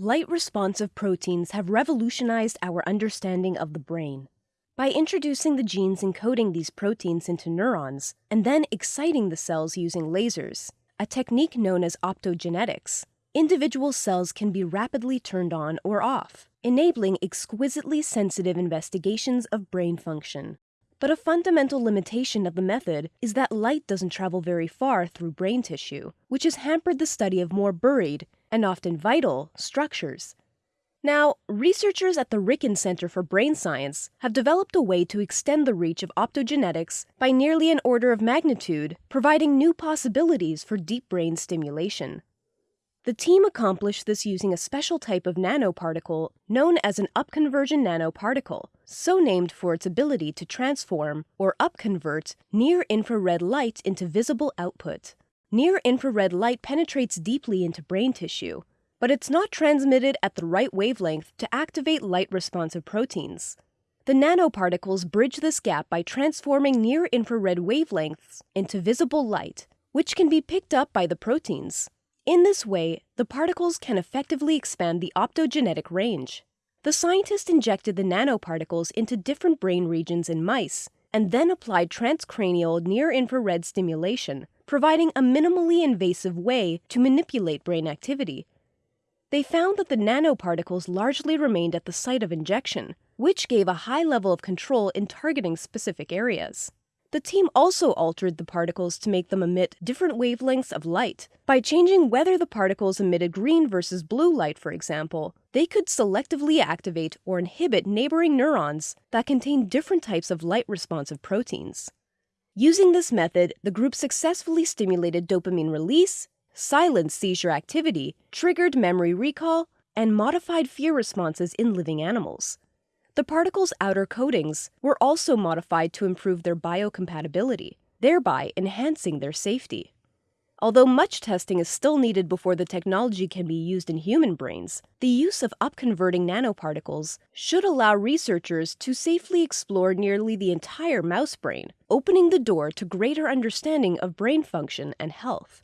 Light responsive proteins have revolutionized our understanding of the brain. By introducing the genes encoding these proteins into neurons and then exciting the cells using lasers, a technique known as optogenetics, individual cells can be rapidly turned on or off, enabling exquisitely sensitive investigations of brain function. But a fundamental limitation of the method is that light doesn't travel very far through brain tissue, which has hampered the study of more buried, and often vital, structures. Now, researchers at the RIKEN Center for Brain Science have developed a way to extend the reach of optogenetics by nearly an order of magnitude, providing new possibilities for deep brain stimulation. The team accomplished this using a special type of nanoparticle known as an upconversion nanoparticle, so named for its ability to transform or upconvert near infrared light into visible output. Near infrared light penetrates deeply into brain tissue, but it's not transmitted at the right wavelength to activate light responsive proteins. The nanoparticles bridge this gap by transforming near infrared wavelengths into visible light, which can be picked up by the proteins. In this way, the particles can effectively expand the optogenetic range. The scientists injected the nanoparticles into different brain regions in mice and then applied transcranial near infrared stimulation, providing a minimally invasive way to manipulate brain activity. They found that the nanoparticles largely remained at the site of injection, which gave a high level of control in targeting specific areas. The team also altered the particles to make them emit different wavelengths of light. By changing whether the particles emitted green versus blue light, for example, they could selectively activate or inhibit neighboring neurons that contain different types of light responsive proteins. Using this method, the group successfully stimulated dopamine release, silenced seizure activity, triggered memory recall, and modified fear responses in living animals. The particles' outer coatings were also modified to improve their biocompatibility, thereby enhancing their safety. Although much testing is still needed before the technology can be used in human brains, the use of upconverting nanoparticles should allow researchers to safely explore nearly the entire mouse brain, opening the door to greater understanding of brain function and health.